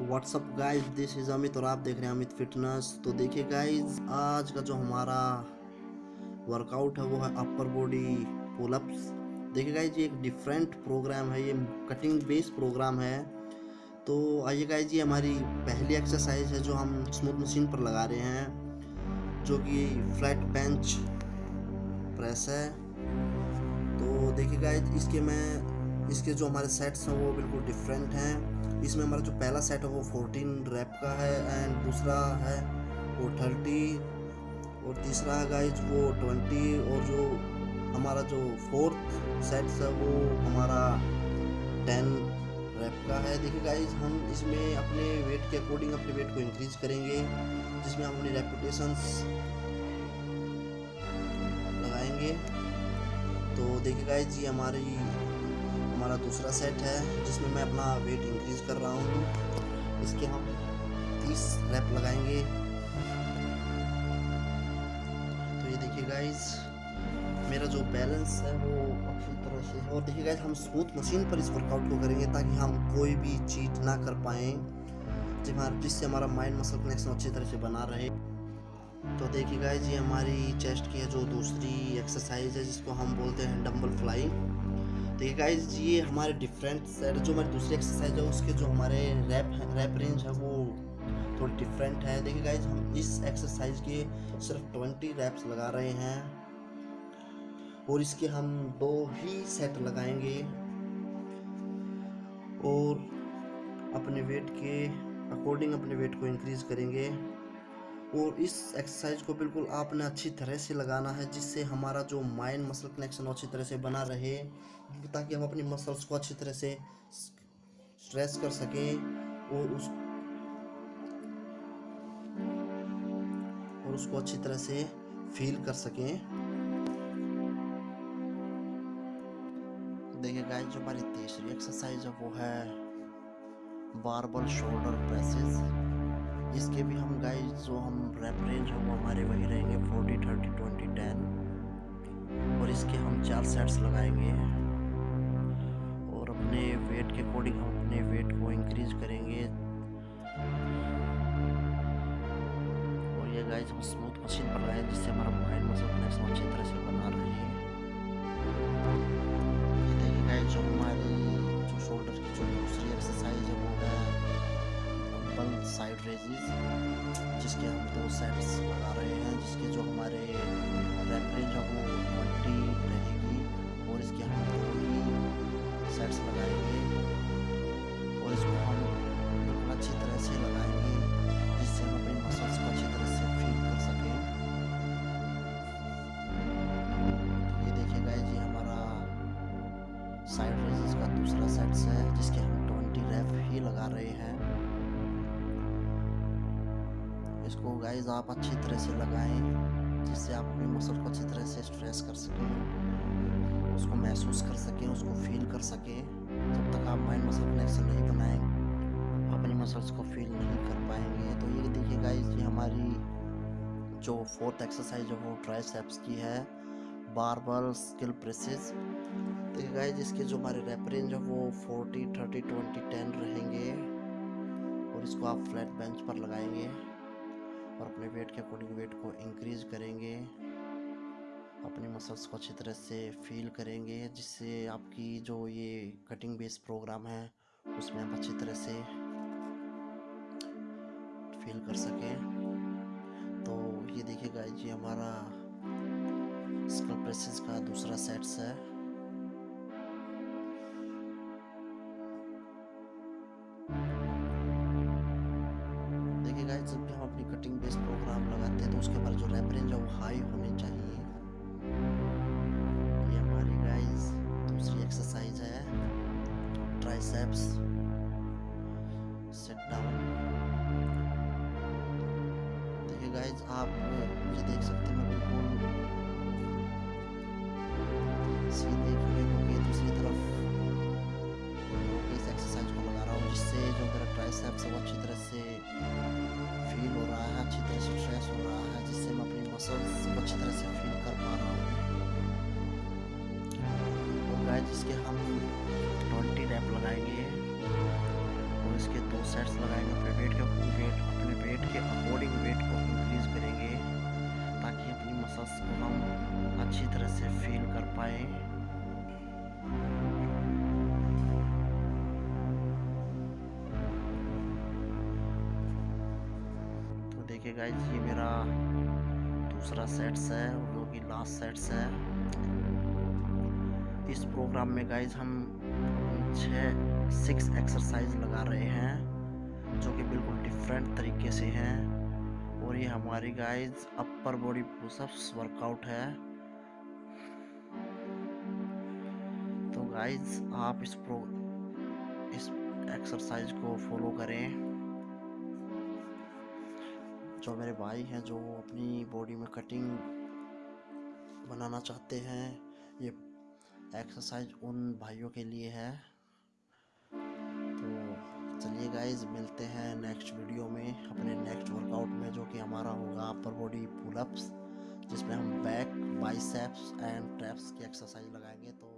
Whats up guys this is Amit और आप देख रहे हैं अमित फिटनेस तो देखिए गाइस आज का जो हमारा वर्कआउट है, वो है अपर बॉडी पुलअप्स देखिए गाइस ये एक डिफरेंट प्रोग्राम है, ये कटिंग बेस प्रोग्राम है। तो आइए गाइस ये हमारी पहली एक्सरसाइज है जो हम स्मूथ मशीन पर लगा रहे हैं, जो कि फ्लैट बेंच प्रेस है। तो देखिए गाइस इसके मैं, इसके जो हमारे सेट्स हैं, वो बिल्कुल डिफरेंट हैं। इसमें हमारा जो पहला सेट है वो 14 रैप का है एंड दूसरा है वो 30 और तीसरा है गाइज़ वो 20 और जो हमारा जो फोर्थ सेट्स है वो हमारा टेन रैप का है। देखिए गाइज़ हम इसमें अपने वेट के अकॉर्डिंग अपने वेट को इंक्रीज करेंगे, जिसमें हम अपनी रेपुटेशंस लगाएँगे। तो देखिए गाइज़ ये हमारी हमारा दूसरा सेट है, जिसमें मैं अपना वेट इंक्रीज कर रहा हूँ। इसके हम 30 रैप लगाएँगे। तो ये देखिए गाइस मेरा जो बैलेंस है वो अच्छी तरह से है। और देखिए गाइस हम स्मूथ मशीन पर इस वर्कआउट को करेंगे ताकि हम कोई भी चीट ना कर पाएँ जिससे हमारा माइंड मसल कनेक्शन अच्छी तरह से बना रहे। तो देखिए गाइज़ ये हमारी चेस्ट की है जो दूसरी एक्सरसाइज है, जिसको हम बोलते हैं डम्बल फ्लाइंग देखिए गाइज़ ये हमारे डिफरेंट सेट जो हमारी दूसरी एक्सरसाइज है, उसके जो हमारे रैप रैप रेंज है, वो थोड़ी डिफरेंट है। देखिए गाइज़ हम इस एक्सरसाइज के सिर्फ़ ट्वेंटी रैप्स लगा रहे हैं और इसके हम दो ही सेट लगाएँगे और अपने वेट के अकॉर्डिंग अपने वेट को इंक्रीज करेंगे। और इस एक्सरसाइज को बिल्कुल आपने अच्छी तरह से लगाना है, जिससे हमारा जो माइंड मसल कनेक्शन अच्छी तरह से बना रहे। ताकि हम अपनी मसल्स को अच्छी तरह से स्ट्रेस कर सकें और उस और उसको अच्छी तरह से फील कर सकें। देखिए गाइस जो हमारी तीसरी एक्सरसाइज है, वो है बारबल शोल्डर प्रेसेस इसके भी हम गाइस जो हम रैप रेंज है, वो हमारे वही रहेंगे फोर्टी थर्टी ट्वेंटी टेन और इसके हम चार सेट्स लगाएँगे। अपने वेट के अकॉर्डिंग हम अपने वेट को इंक्रीज करेंगे। और ये गाइस हम स्मूथ मशीन पर लगाए जिससे हमारा माइंड मसल कनेक्शन अच्छी तरह से बना रहे हैं। देखिए गाइस जो हमारी, जो शोल्डर की जो दूसरी एक्सरसाइज है, वो है साइड जिसके हम दो सेट्स लगा रहे हैं, जिसके जो हमारे रेफरेंज है वो ट्वेंटी सेट्स है जिसके हम ट्वेंटी रेफ ही लगा रहे हैं। इसको गाइज़ आप अच्छी तरह से लगाएँ, जिससे आप अपनी मसल को अच्छी तरह से स्ट्रेस कर सकें, उसको महसूस कर सकें, उसको फील कर सकें। जब तक आप माइंड मसल कनेक्शन नहीं बनाएँ, अपनी मसल्स को फील नहीं कर पाएँगे। तो ये देखिए गाइज़ ये हमारी जो फोर्थ एक्सरसाइज है, वो ट्राइसेप्स की है। बारबल स्किल प्रेसेस देखिए गाइज़ इसके जो हमारे रेप रेंज है वो 40, 30, 20, 10 रहेंगे। और इसको आप फ्लैट बेंच पर लगाएँगे और अपने वेट के अकॉर्डिंग वेट को इंक्रीज करेंगे। अपने मसल्स को अच्छी तरह से फील करेंगे जिससे आपकी जो ये कटिंग बेस प्रोग्राम है उसमें आप अच्छी तरह से फील कर सकें। तो ये देखिएगा ये हमारा स्कल प्रेसेस का दूसरा सेट्स है। गाइस जब भी हम अपनी कटिंग बेस प्रोग्राम लगाते हैं तो उसके बाद जो रैप रेंज है, वो हाई होनी चाहिए। ये हमारी गाइस दूसरी एक्सरसाइज है। ट्राइसेप्स सेट डाउन देखिए गाइस आप ये देख सकते हैं, मैं बिल्कुल सीधे खड़े होकर दूसरी तरफ़ इस एक्सरसाइज को लगा रहा हूँ, जिससे जो मेरा ट्राइसेप्स है, वो अच्छी तरह से अच्छी तरह से फील कर पा रहा हूँ। और गाय जिसके हम ट्वेंटी रैप लगाएँगे, और इसके दो सेट्स लगाएँगे, अपने वेट के वेट अपने वेट के अकॉर्डिंग वेट को इंक्रीज करेंगे, ताकि अपनी मसल्स को हम अच्छी तरह से फील कर पाए। तो देखिए गाइस ये मेरा दूसरा सेट्स है, और जो कि लास्ट सेट्स है। इस प्रोग्राम में गाइज़ हम छः सिक्स एक्सरसाइज लगा रहे हैं, जो कि बिल्कुल डिफरेंट तरीके से हैं। और ये हमारी guys upper body pushups workout है। तो गाइज़ आप इस प्रो इस एक्सरसाइज को फॉलो करें। जो मेरे भाई हैं, जो अपनी बॉडी में कटिंग बनाना चाहते हैं, ये एक्सरसाइज उन भाइयों के लिए है। तो चलिए गाइज़ मिलते हैं नेक्स्ट वीडियो में, अपने नेक्स्ट वर्कआउट में, जो कि हमारा होगा अपर बॉडी पुलअप्स जिसमें हम बैक बाइसेप्स एंड ट्रैप्स की एक्सरसाइज लगाएँगे। तो